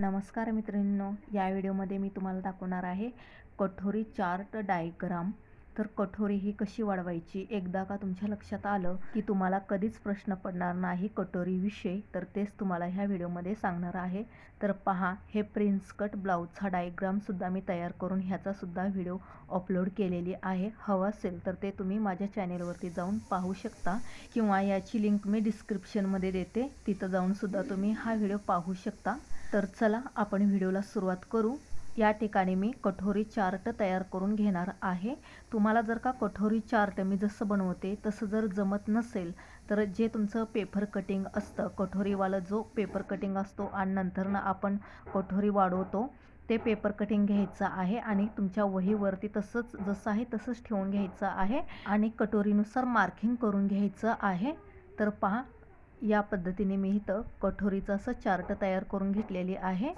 नमस्कार मित्रांनो या व्हिडिओमध्ये मी तुम्हाला दाखवणार आहे कठोरी चार्ट डायग्राम. तर कठोरी ही कशी वाढवायची? एकदा का तुमच्या लक्षात आलं की तुम्हाला कधीच प्रश्न पडणार नाही कटोरीविषयी तर तेच तुम्हाला ह्या व्हिडिओमध्ये सांगणार आहे. तर पहा हे प्रिन्स कट ब्लाऊजचा डायग्रामसुद्धा मी तयार करून ह्याचासुद्धा व्हिडिओ अपलोड केलेली आहे. हवं असेल तर ते तुम्ही माझ्या चॅनेलवरती जाऊन पाहू शकता किंवा याची लिंक मी डिस्क्रिप्शनमध्ये देते. तिथं जाऊनसुद्धा तुम्ही हा व्हिडिओ पाहू शकता. तर चला आपण व्हिडिओला सुरुवात करू. या ठिकाणी मी कठोरी चार्ट तयार करून घेणार आहे. तुम्हाला जर का कठोरी चार्ट मी जसं बनवते तसं जर जमत नसेल तर जे तुमचं पेपर कटिंग असतं कठोरीवालं जो पेपर कटिंग असतो आणि नंतरनं आपण कठोरी वाढवतो ते पेपर कटिंग घ्यायचं आहे आणि तुमच्या वहीवरती तसंच जसं आहे तसंच ठेवून घ्यायचं आहे आणि कटोरीनुसार मार्किंग करून घ्यायचं आहे. तर पहा या पद्धतीने मी इथं कठोरीचं असं चार्ट तयार करून घेतलेली आहे.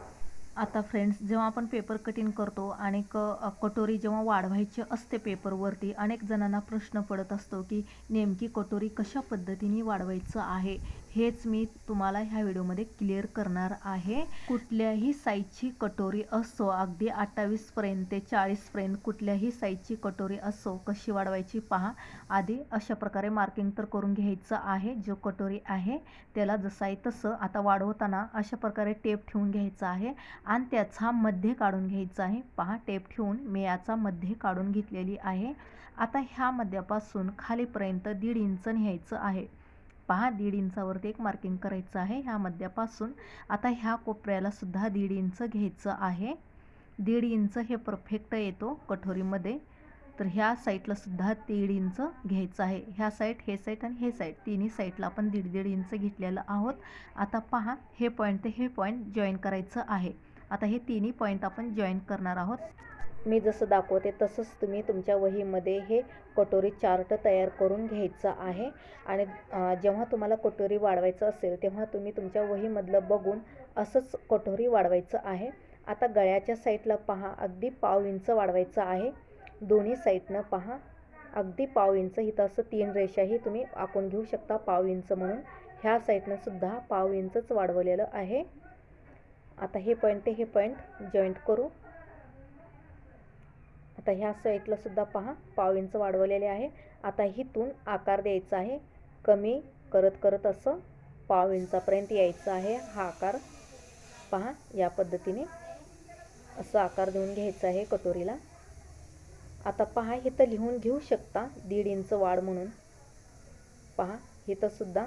आता फ्रेंड्स जेव्हा आपण पेपर कटिंग करतो आणि क कटोरी जेव्हा वाढवायची असते पेपरवरती अनेक जणांना प्रश्न पडत असतो की नेमकी कटोरी कशा पद्धतीने वाढवायचं आहे? हेच मी तुम्हाला ह्या व्हिडिओमध्ये क्लिअर करणार आहे. कुठल्याही साईजची कटोरी असो अगदी अठ्ठावीसपर्यंत ते चाळीसपर्यंत कुठल्याही साईजची कटोरी असो कशी वाढवायची पहा. आधी अशा प्रकारे मार्किंग तर करून घ्यायचं आहे जो कटोरी आहे त्याला जसं आहे तसं आता वाढवताना अशा प्रकारे टेप ठेवून घ्यायचा आहे आणि त्याचा मध्ये काढून घ्यायचा आहे. पहा टेप ठेवून मी याचा मध्ये काढून घेतलेली आहे. आता ह्या मध्यापासून खालीपर्यंत दीड इंच न्यायचं आहे. पहा दीड इंचावरती एक मार्किंग करायचं आहे ह्या मध्यापासून. आता ह्या कोपऱ्याला सुद्धा दीड इंच घ्यायचं आहे. दीड इंच हे परफेक्ट येतो कठोरीमध्ये. तर ह्या साईडला सुद्धा दीड इंच घ्यायचं आहे. ह्या साईड हे साईड आणि हे साईड तिन्ही साईडला आपण दीड दीड इंच घेतलेलं आहोत. आता पहा हे पॉईंट ते हे पॉईंट जॉईन करायचं आहे. आता हे तिन्ही पॉईंट आपण जॉईन करणार आहोत. मी जसं दाखवते तसंच तुम्ही तुमच्या वहीमध्ये हे कटोरी चार्ट तयार करून घ्यायचं आहे. आणि जेव्हा तुम्हाला कटोरी वाढवायचं असेल तेव्हा तुम्ही तुमच्या वहीमधलं बघून असंच कटोरी वाढवायचं आहे. आता गळ्याच्या साईडला पहा अगदी पाव इंच वाढवायचं आहे. दोन्ही साईडनं पहा. अगदी पाव इंच इथं असं तीन रेषाही तुम्ही आखून घेऊ शकता पाव इंच म्हणून. ह्या साईडनं सुद्धा पाव इंचच वाढवलेलं आहे. आता हे पॉईंट ते हे पॉईंट जॉईंट करू. आता ह्या साईडला सुद्धा पहा पाव इंच वाढवलेले आहे. आता हिथून आकार द्यायचा आहे. कमी करत करत असं पाव इंचापर्यंत यायचं आहे हा आकार. पहा या पद्धतीने असं आकार देऊन घ्यायचा आहे कटोरीला. आता पहा इथं लिहून घेऊ शकता दीड इंच वाढ म्हणून. पहा इथं सुद्धा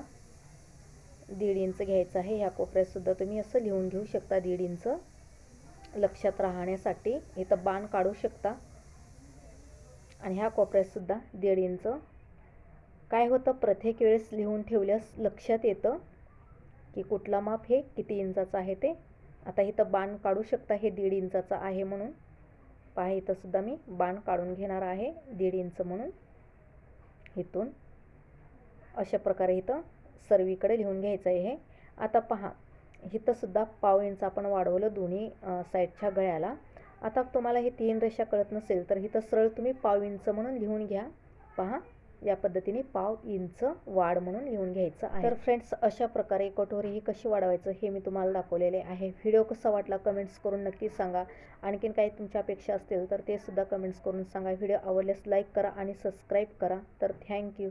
दीड इंच घ्यायचं आहे. ह्या कोपऱ्यातसुद्धा तुम्ही असं लिहून घेऊ शकता दीड इंच. लक्षात राहण्यासाठी इथं बाण काढू शकता. आणि ह्या कोपऱ्यातसुद्धा दीड इंच. काय होतं? प्रत्येक वेळेस लिहून ठेवल्यास लक्षात येतं की कुठला माप हे किती इंचाचं आहे ते. आता इथं बाण काढू शकता हे दीड इंचाचं आहे म्हणून. पहा इथंसुद्धा मी बाण काढून घेणार आहे दीड इंच म्हणून. इथून अशा प्रकारे इथं सर्वीकडे लिहून घ्यायचं आहे हे. आता पहा इथंसुद्धा पाव इंच आपण वाढवलं दोन्ही साईडच्या गळ्याला. आता तुम्हाला हे तीन रेषा कळत नसेल तर इथं सरळ तुम्ही पाव इंच म्हणून लिहून घ्या. पहा या पद्धतीने पाव इंच वाढ म्हणून लिहून घ्यायचं आहे. तर फ्रेंड्स अशा प्रकारे कटोरी ही कशी वाढवायचं हे मी तुम्हाला दाखवलेले आहे. व्हिडिओ कसा वाटला कमेंट्स करून नक्की सांगा. आणखीन काही तुमच्या अपेक्षा असतील तर ते सुद्धा कमेंट्स करून सांगा. व्हिडिओ आवडल्यास लाईक करा आणि सबस्क्राईब करा. तर थँक्यू.